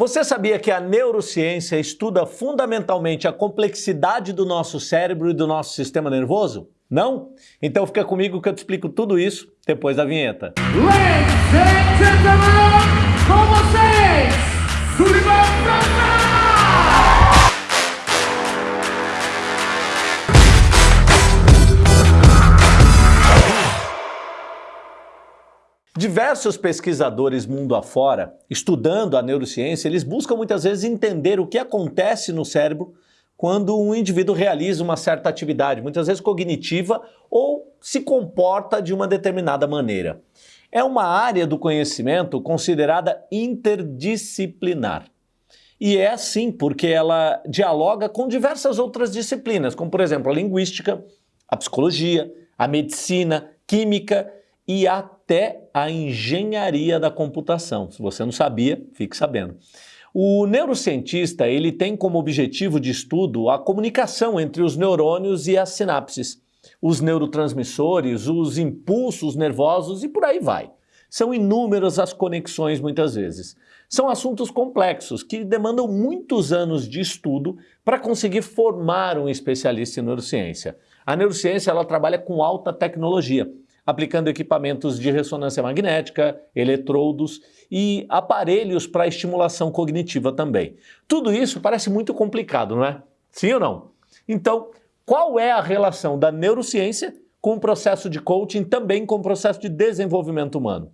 Você sabia que a neurociência estuda fundamentalmente a complexidade do nosso cérebro e do nosso sistema nervoso? Não? Então fica comigo que eu te explico tudo isso depois da vinheta. Ladies and gentlemen, Diversos pesquisadores mundo afora, estudando a neurociência, eles buscam muitas vezes entender o que acontece no cérebro quando um indivíduo realiza uma certa atividade, muitas vezes cognitiva, ou se comporta de uma determinada maneira. É uma área do conhecimento considerada interdisciplinar. E é assim porque ela dialoga com diversas outras disciplinas, como por exemplo a linguística, a psicologia, a medicina, química e até a engenharia da computação. Se você não sabia, fique sabendo. O neurocientista ele tem como objetivo de estudo a comunicação entre os neurônios e as sinapses, os neurotransmissores, os impulsos nervosos e por aí vai. São inúmeras as conexões muitas vezes. São assuntos complexos que demandam muitos anos de estudo para conseguir formar um especialista em neurociência. A neurociência ela trabalha com alta tecnologia aplicando equipamentos de ressonância magnética, eletrodos e aparelhos para estimulação cognitiva também. Tudo isso parece muito complicado, não é? Sim ou não? Então, qual é a relação da neurociência com o processo de coaching, também com o processo de desenvolvimento humano?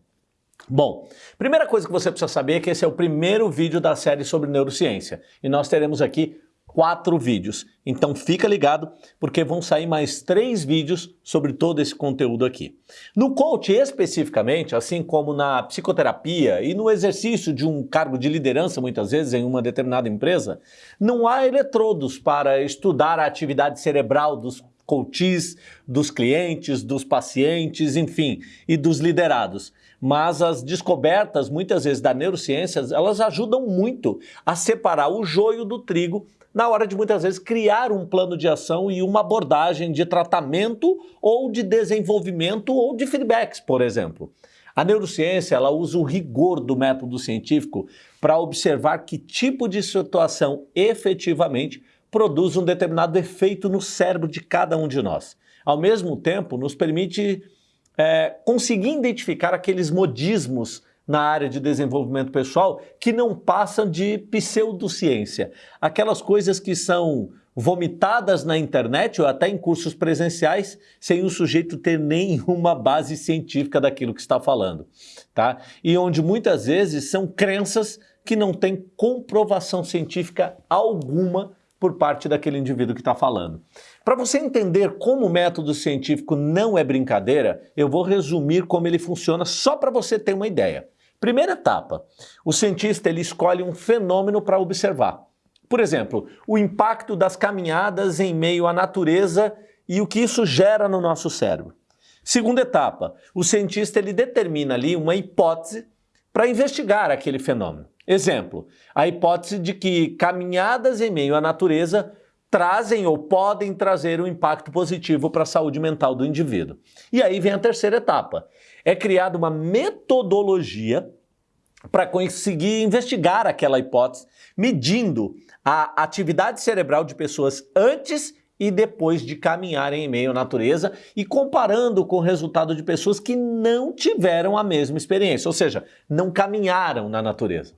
Bom, primeira coisa que você precisa saber é que esse é o primeiro vídeo da série sobre neurociência e nós teremos aqui quatro vídeos. Então fica ligado, porque vão sair mais três vídeos sobre todo esse conteúdo aqui. No coach especificamente, assim como na psicoterapia e no exercício de um cargo de liderança, muitas vezes em uma determinada empresa, não há eletrodos para estudar a atividade cerebral dos coaches, dos clientes, dos pacientes, enfim, e dos liderados. Mas as descobertas, muitas vezes, da neurociência, elas ajudam muito a separar o joio do trigo na hora de muitas vezes criar um plano de ação e uma abordagem de tratamento ou de desenvolvimento ou de feedbacks, por exemplo. A neurociência ela usa o rigor do método científico para observar que tipo de situação efetivamente produz um determinado efeito no cérebro de cada um de nós. Ao mesmo tempo, nos permite é, conseguir identificar aqueles modismos na área de desenvolvimento pessoal que não passam de pseudociência. Aquelas coisas que são vomitadas na internet ou até em cursos presenciais sem o sujeito ter nenhuma base científica daquilo que está falando. Tá? E onde muitas vezes são crenças que não têm comprovação científica alguma por parte daquele indivíduo que está falando. Para você entender como o método científico não é brincadeira, eu vou resumir como ele funciona só para você ter uma ideia. Primeira etapa, o cientista ele escolhe um fenômeno para observar. Por exemplo, o impacto das caminhadas em meio à natureza e o que isso gera no nosso cérebro. Segunda etapa, o cientista ele determina ali uma hipótese para investigar aquele fenômeno. Exemplo, a hipótese de que caminhadas em meio à natureza trazem ou podem trazer um impacto positivo para a saúde mental do indivíduo. E aí vem a terceira etapa. É criada uma metodologia para conseguir investigar aquela hipótese, medindo a atividade cerebral de pessoas antes e depois de caminharem em meio à natureza e comparando com o resultado de pessoas que não tiveram a mesma experiência, ou seja, não caminharam na natureza.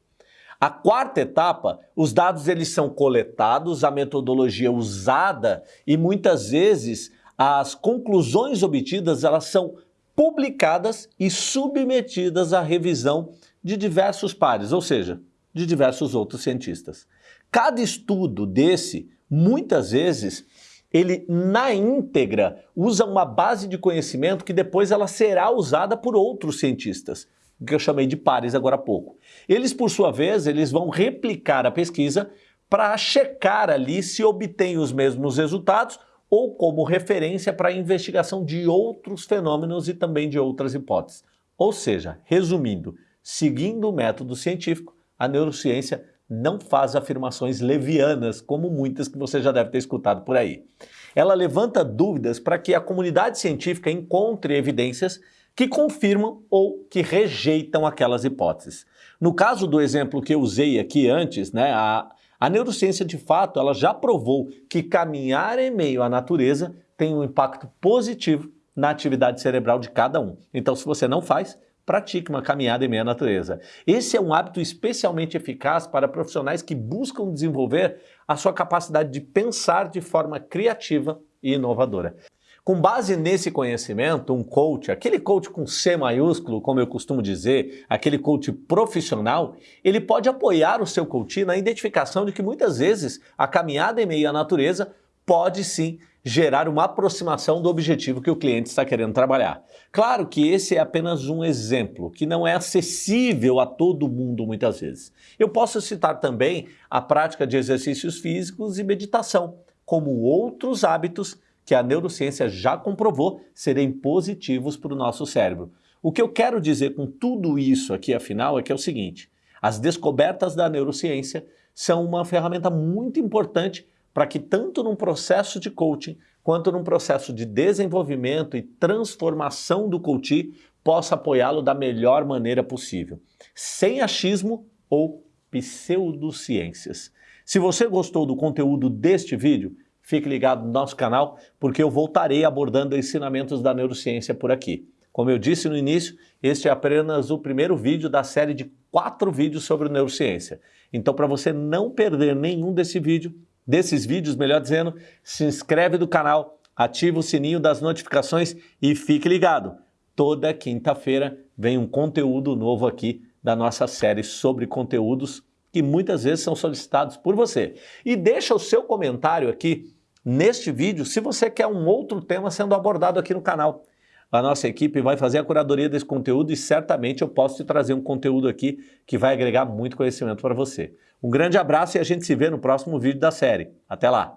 A quarta etapa, os dados eles são coletados, a metodologia usada e muitas vezes as conclusões obtidas elas são publicadas e submetidas à revisão de diversos pares, ou seja, de diversos outros cientistas. Cada estudo desse, muitas vezes, ele na íntegra usa uma base de conhecimento que depois ela será usada por outros cientistas que eu chamei de pares agora há pouco. Eles, por sua vez, eles vão replicar a pesquisa para checar ali se obtém os mesmos resultados ou como referência para a investigação de outros fenômenos e também de outras hipóteses. Ou seja, resumindo, seguindo o método científico, a neurociência não faz afirmações levianas, como muitas que você já deve ter escutado por aí. Ela levanta dúvidas para que a comunidade científica encontre evidências que confirmam ou que rejeitam aquelas hipóteses. No caso do exemplo que eu usei aqui antes, né, a, a neurociência de fato ela já provou que caminhar em meio à natureza tem um impacto positivo na atividade cerebral de cada um. Então, se você não faz, pratique uma caminhada em meio à natureza. Esse é um hábito especialmente eficaz para profissionais que buscam desenvolver a sua capacidade de pensar de forma criativa e inovadora. Com base nesse conhecimento, um coach, aquele coach com C maiúsculo, como eu costumo dizer, aquele coach profissional, ele pode apoiar o seu coach na identificação de que muitas vezes a caminhada em meio à natureza pode sim gerar uma aproximação do objetivo que o cliente está querendo trabalhar. Claro que esse é apenas um exemplo, que não é acessível a todo mundo muitas vezes. Eu posso citar também a prática de exercícios físicos e meditação, como outros hábitos que a neurociência já comprovou serem positivos para o nosso cérebro. O que eu quero dizer com tudo isso aqui, afinal, é que é o seguinte: as descobertas da neurociência são uma ferramenta muito importante para que, tanto num processo de coaching quanto num processo de desenvolvimento e transformação do coach, possa apoiá-lo da melhor maneira possível, sem achismo ou pseudociências. Se você gostou do conteúdo deste vídeo, Fique ligado no nosso canal, porque eu voltarei abordando ensinamentos da neurociência por aqui. Como eu disse no início, este é apenas o primeiro vídeo da série de quatro vídeos sobre neurociência. Então, para você não perder nenhum desse vídeo, desses vídeos, melhor dizendo, se inscreve no canal, ativa o sininho das notificações e fique ligado. Toda quinta-feira vem um conteúdo novo aqui da nossa série sobre conteúdos que muitas vezes são solicitados por você. E deixa o seu comentário aqui neste vídeo se você quer um outro tema sendo abordado aqui no canal. A nossa equipe vai fazer a curadoria desse conteúdo e certamente eu posso te trazer um conteúdo aqui que vai agregar muito conhecimento para você. Um grande abraço e a gente se vê no próximo vídeo da série. Até lá!